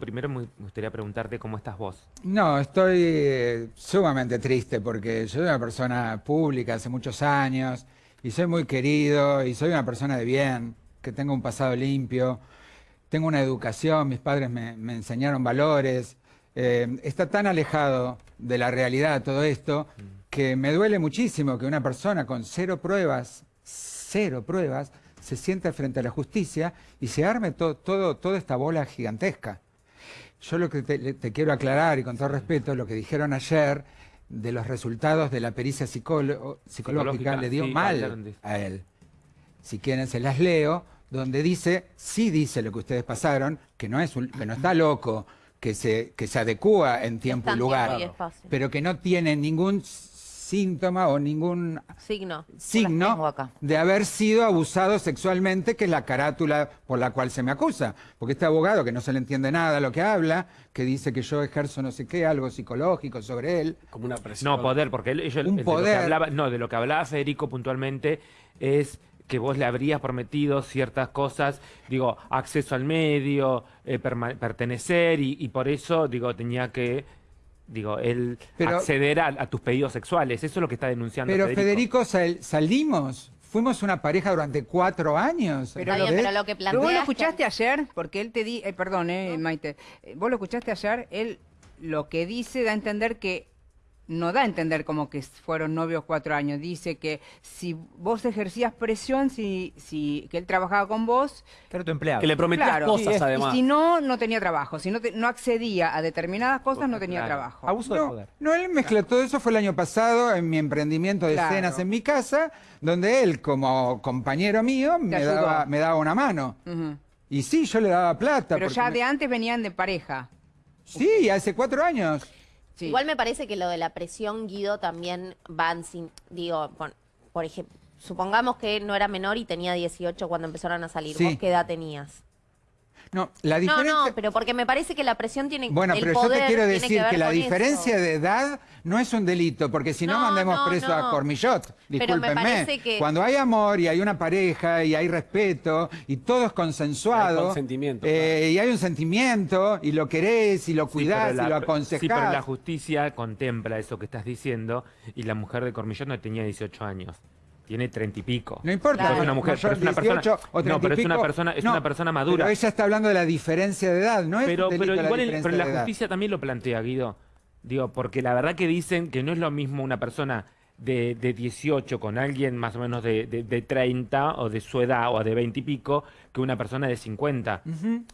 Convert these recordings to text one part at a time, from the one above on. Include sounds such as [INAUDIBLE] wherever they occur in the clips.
Primero me gustaría preguntarte cómo estás vos. No, estoy eh, sumamente triste porque yo soy una persona pública hace muchos años y soy muy querido y soy una persona de bien, que tengo un pasado limpio, tengo una educación, mis padres me, enseñaron valores. Eh, está tan alejado de la realidad todo esto que me duele muchísimo que una persona con cero pruebas, cero pruebas, se sienta frente a la justicia y se arme todo, toda esta bola gigantesca. Yo lo que te, quiero aclarar, y con todo respeto, lo que dijeron ayer de los resultados de la pericia psicológica, le dio mal a él. Si quieren se las leo, donde dice, sí dice lo que ustedes pasaron, que no, es que no está loco, que se, que se adecúa en tiempo y lugar, pero que no tiene ningún síntoma o ningún signo, signo de haber sido abusado sexualmente, que es la carátula por la cual se me acusa. Porque este abogado, que no se le entiende nada lo que habla, que dice que yo ejerzo no sé qué, algo psicológico sobre él. Como una presión. No, poder, porque él, un poder. no, de lo que hablaba Federico puntualmente es que vos le habrías prometido ciertas cosas, digo, acceso al medio, eh, pertenecer, y, y, por eso, digo, tenía que digo, el acceder a, tus pedidos sexuales. Eso es lo que está denunciando Pero Federico, salimos. Fuimos una pareja durante cuatro años. Pero, lo, que plantea ¿Vos lo escuchaste ayer? Porque él te di... Eh, perdón, eh, Maite. Eh, vos lo escuchaste ayer. Él lo que dice da a entender que no da a entender como que fueron novios cuatro años. Dice que si vos ejercías presión, si, si que él trabajaba con vos... Pero tu empleado. Que le prometías cosas, además. Y si no, no tenía trabajo. Si no, no accedía a determinadas cosas, no tenía trabajo. Abuso no, de poder. No, él mezcló todo eso. Fue el año pasado en mi emprendimiento de escenas en mi casa, donde él, como compañero mío, me daba, me daba, una mano. Y sí, yo le daba plata. Pero ya de antes venían de pareja. Sí, hace cuatro años. Igual me parece que lo de la presión, Guido, también van sin, digo, por, ejemplo, supongamos que no era menor y tenía 18 cuando empezaron a salir. ¿Vos qué edad tenías? No, la diferencia... No, no, pero porque me parece que la presión tiene Bueno, pero yo te quiero decir que, la diferencia de edad no es un delito, porque si no, mandemos preso a Cormillot. Discúlpenme. Que... Cuando hay amor y hay una pareja y hay respeto y todo es consensuado. Hay consentimiento. Eh, y hay un sentimiento y lo querés y lo cuidás y lo aconsejás. Sí, pero la justicia contempla eso que estás diciendo y la mujer de Cormillot no tenía 18 años tiene treinta y pico. No importa. Es una mujer, pero es una persona. no, pero es una persona, es una persona madura. Pero ella está hablando de la diferencia de edad, ¿no es? Pero, pero igual, la pero la justicia también lo plantea, Guido. Digo, porque la verdad que dicen que no es lo mismo una persona de, de 18 con alguien más o menos de, de, 30 o de su edad o de 20 y pico que una persona de 50.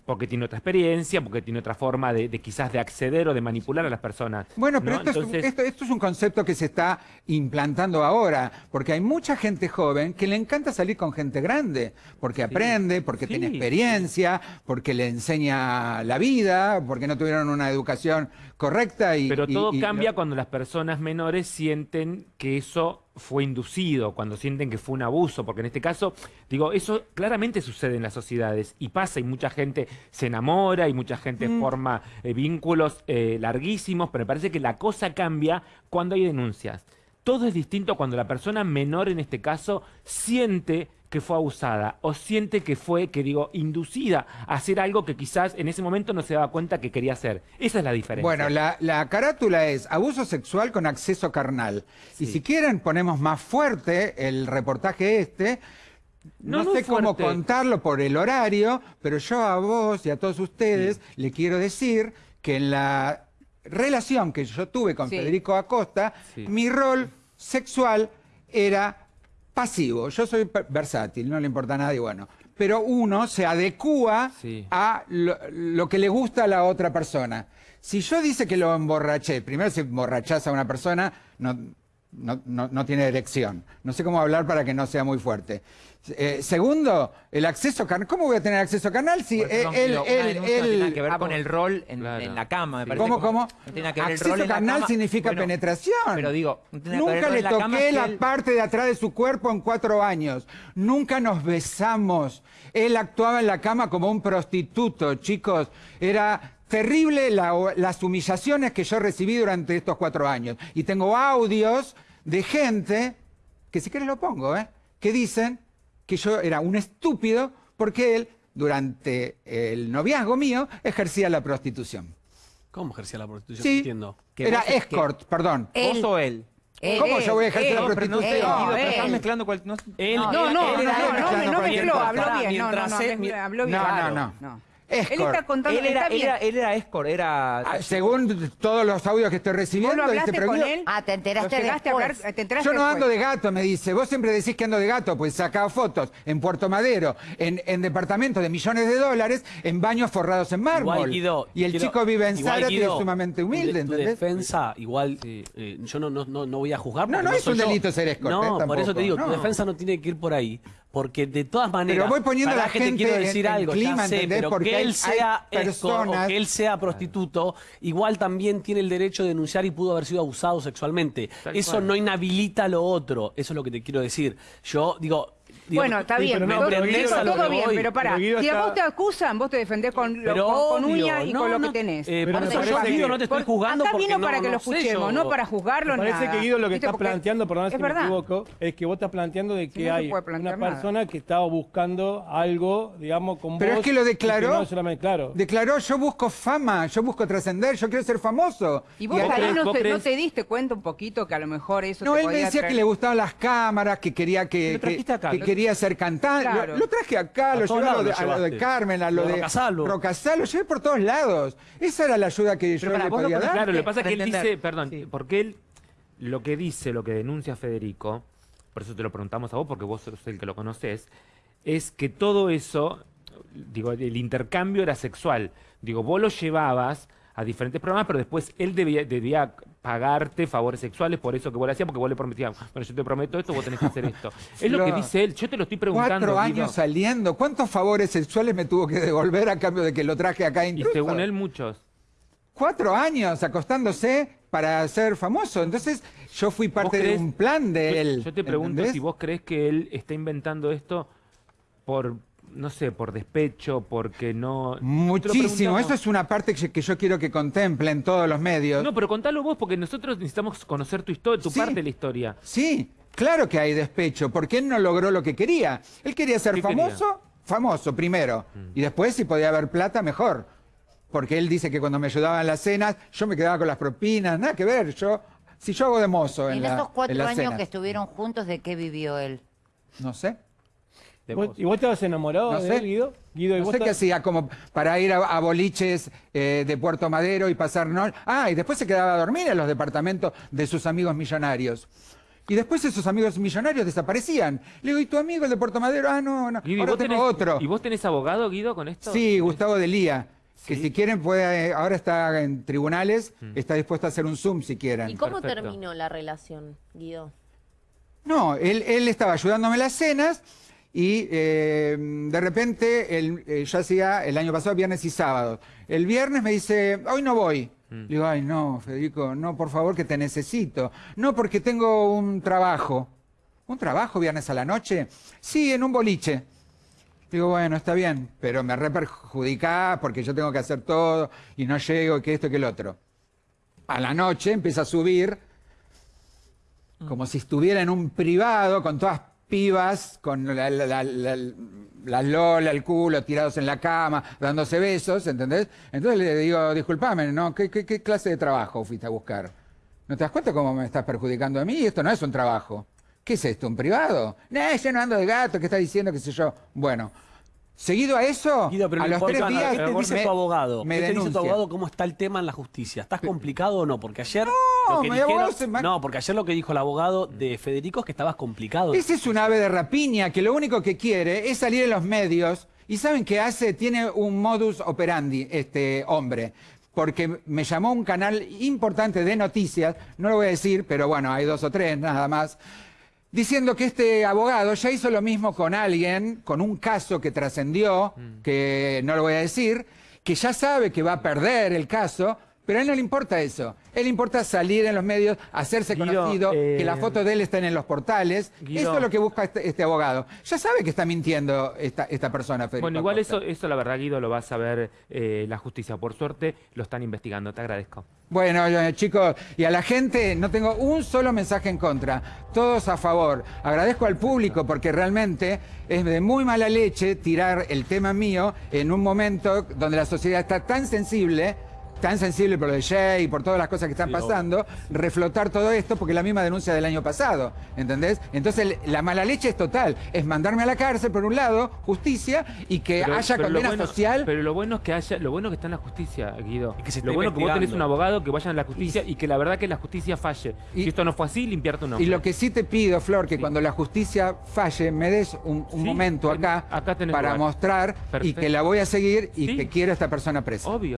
Porque tiene otra experiencia, porque tiene otra forma de, quizás de acceder o de manipular a las personas. Bueno, pero esto, es, esto, es, un concepto que se está implantando ahora, porque hay mucha gente joven que le encanta salir con gente grande, porque aprende, porque tiene experiencia, porque le enseña la vida, porque no tuvieron una educación correcta. Y, pero todo cambia cuando las personas menores sienten que eso fue inducido, cuando sienten que fue un abuso, porque en este caso, digo, eso claramente sucede en las sociedades y pasa y mucha gente se enamora y mucha gente mm. forma eh, vínculos eh, larguísimos, pero me parece que la cosa cambia cuando hay denuncias. Todo es distinto cuando la persona menor en este caso siente que fue abusada o siente que fue, que digo, inducida a hacer algo que quizás en ese momento no se daba cuenta que quería hacer. Esa es la diferencia. Bueno, la, carátula es abuso sexual con acceso carnal. Y si quieren ponemos más fuerte el reportaje este, no, sé cómo contarlo por el horario, pero yo a vos y a todos ustedes le quiero decir que en la relación que yo tuve con Federico Acosta, mi rol sexual era pasivo. Yo soy versátil, no le importa a nadie, bueno. Pero uno se adecúa a lo, que le gusta a la otra persona. Si yo dice que lo emborraché, primero si emborrachás a una persona, no, no, no, tiene erección. No sé cómo hablar para que no sea muy fuerte. Eh, segundo, el acceso carnal. ¿Cómo voy a tener acceso carnal si él, él, él, tiene que ver con el rol en, la cama, me ¿Cómo, cómo? acceso carnal significa penetración. Pero digo, nunca le toqué la parte de atrás de su cuerpo en cuatro años. Nunca nos besamos. Él actuaba en la cama como un prostituto, chicos. Era terrible las humillaciones que yo recibí durante estos cuatro años. Y tengo audios de gente, que si quieres lo pongo, ¿eh? que dicen que yo era un estúpido porque él durante el noviazgo mío, ejercía la prostitución. ¿Cómo ejercía la prostitución? Sí, entiendo. era escort, perdón. ¿Vos o él? ¿Cómo yo voy a ejercer la prostitución? No, No, estás él. mezclando cual... no- No, no, no, no, no, no, no no, no, no. No, no, no. Él está contando, Él era, está él, bien. era, él era escort, era... Ah, Según todos los audios que estoy ¿Vos recibiendo, lo este hablaste con él? Ah, te enteraste. ¿Te enteraste Yo no ando de gato, me dice. Vos siempre decís que ando de gato, pues sacaba fotos en Puerto Madero, en, en departamentos de millones de dólares, en baños forrados en mármol. Igual, Guido, y el quiero- chico vive en igual, Zárate y es sumamente humilde, tu ¿entendés? defensa, igual, eh, yo no, no, no, no voy a juzgar. No, porque no es un yo. delito ser escort, No, eh, por eso te digo, no. tu defensa no tiene que ir por ahí. Porque de todas maneras. Pero voy poniendo pará la que te gente quiero decir en algo, clima, ya sé, ¿entendés? pero Porque que hay- él hay sea escort o personas- que él sea prostituto, igual también tiene el derecho de denunciar y pudo haber sido abusado sexualmente. Tal eso cual. no inhabilita lo otro. Eso es lo que te quiero decir. Yo digo. Bueno, está sí, bien, pero todo, no, ¿entendés todo- todo bien, voy? pero pará. Pero Si a está- vos te acusan, vos te defendés con, lo- Pero con, con obvio, uña y no, con lo no, que tenés. eh, Pero por me eso yo, Guido, que- no te estoy jugando acá porque vino no, para que no lo escuchemos, no para juzgarlo parece que Guido lo que ¿Viste? está Porque planteando, perdón si me equivoco, es que vos estás planteando de que hay una persona que estaba buscando algo, digamos, con Pero es que lo declaró. Declaró, yo busco fama, yo busco trascender, yo quiero ser famoso. Y vos ahí no, te, diste cuenta un poquito que a lo mejor eso No, te él me decía que le gustaban las cámaras, que quería que, Lo trajiste acá, quería ser cantante. Claro. Lo, lo traje acá, A lo llevé a lo, de, a lo. Carmen, a lo, Lo de de Rocasalo. Rocasalo, lo llevé por todos lados. Esa era la ayuda que yo le podía dar. Claro, lo que pasa es que él entender. dice, perdón, Sí. porque él lo que dice, lo que denuncia Federico, por eso te lo preguntamos a vos, porque vos sos el que lo conoces, es que todo eso, digo, el intercambio era sexual. Digo, vos lo llevabas a diferentes programas, pero después él debía, debía pagarte favores sexuales por eso que vos le hacías, porque vos le prometías, bueno, yo te prometo esto, vos tenés que hacer esto. [LAUGHS] Es lo que dice él, yo te lo estoy preguntando. Cuatro Guido. años saliendo. ¿Cuántos favores sexuales me tuvo que devolver a cambio de que lo traje acá Y intruso? según él, muchos. Cuatro años acostándose para ser famoso. Entonces, yo fui ¿Vos parte de un plan de yo, él. Yo te pregunto ¿entendés? si vos crees que él está inventando esto por, no sé, por despecho, porque no... Muchísimo. Eso es una parte que que yo quiero que contemplen todos los medios. No, pero contalo vos, porque nosotros necesitamos conocer tu historia, tu Sí. parte de la historia. Sí, claro que hay despecho, porque él no logró lo que quería. Él quería ser ¿Qué famoso, famoso primero, y después si podía haber plata, mejor. Porque él dice que cuando me ayudaba en las cenas, yo me quedaba con las propinas, nada que ver. Yo, si yo hago de mozo en, En la- esos en cuatro años cenas, que estuvieron juntos, ¿de qué vivió él? no sé. De ¿Vos-. ¿Y vos estabas enamorado No de sé. él, Guido? Guido, ¿y No vos sé qué hacía como para ir a, a boliches eh, de Puerto Madero y pasar no Ah, y después se quedaba a dormir en los departamentos de sus amigos millonarios. Y después esos amigos millonarios desaparecían. Le digo, ¿y tu amigo el de Puerto Madero? Ah, no, no. Guido, ¿y Ahora vos tengo tenés- otro. ¿Y vos tenés abogado, Guido, con esto? Sí, Gustavo Delía. Que si quieren puede, eh, ahora está en tribunales, Mm. está dispuesto a hacer un Zoom si quieren. ¿Y cómo Perfecto. terminó la relación, Guido? No, él, él estaba ayudándome en las cenas y eh, de repente él, eh, yo hacía el año pasado viernes y sábado. El viernes me dice, hoy no voy. Le digo, ay no, Federico, no, por favor que te necesito. No, porque tengo un trabajo. ¿Un trabajo viernes a la noche? Sí, en un boliche. Digo, bueno, está bien, pero me reperjudicás porque yo tengo que hacer todo y no llego, que esto, que el otro. A la noche empieza a subir como si estuviera en un privado con todas pibas, con la, la, la- la- la lola, el culo, tirados en la cama, dándose besos, ¿entendés? Entonces le digo, disculpame, ¿no? ¿Qué, qué, qué clase de trabajo fuiste a buscar? ¿No te das cuenta cómo me estás perjudicando a mí? Esto no es un trabajo. ¿Qué es esto? ¿Un privado? No, yo no ando de gato, ¿qué estás diciendo? ¿Qué sé yo? Bueno, seguido a eso, Guido, pero a lo los tres días ¿qué te dice me- tu abogado? me ¿Qué te dice tu denuncia. abogado cómo está el tema en la justicia? ¿Estás complicado o no? Porque ayer No, lo que dijeron- se No, porque ayer lo que dijo el abogado de Federico es que estabas complicado. Ese es un ave de rapiña que lo único que quiere es salir en los medios y ¿saben qué hace? Tiene un modus operandi este hombre. Porque me llamó un canal importante de noticias, no lo voy a decir, pero bueno, hay dos o tres nada más, diciendo que este abogado ya hizo lo mismo con alguien, con un caso que trascendió, que no lo voy a decir, que ya sabe que va a perder el caso, Pero a él no le importa eso. A él le importa salir en los medios, hacerse Guido, conocido, eh, que la foto de él estén en los portales. Guido. Eso es lo que busca este, este abogado. Ya sabe que está mintiendo esta, esta persona, Federico Bueno, igual eso, eso la verdad, Guido, lo va a saber eh, la justicia. Por suerte lo están investigando. Te agradezco. Bueno, eh, chicos, y a la gente no tengo un solo mensaje en contra, todos a favor. Agradezco al público porque realmente es de muy mala leche tirar el tema mío en un momento donde la sociedad está tan sensible, tan sensible por lo de Jay y por todas las cosas que están Sí, pasando, reflotar todo esto porque es la misma denuncia del año pasado, ¿entendés? Entonces la mala leche es total, es mandarme a la cárcel por un lado, justicia, y que Pero- haya pero condena bueno- social. Pero lo bueno es que haya, lo bueno es que está en la justicia, Guido. Y que se lo bueno es que vos tenés un abogado que vaya a la justicia y que la verdad que la justicia falle. Y- si esto no fue así, limpiar tu nombre. Y lo que sí te pido, Flor, que Sí. cuando la justicia falle, me des un, un Sí, momento en- acá, acá tenés para lugar. mostrar y que la voy a seguir y Sí. que quiero a esta persona presa. Obvio.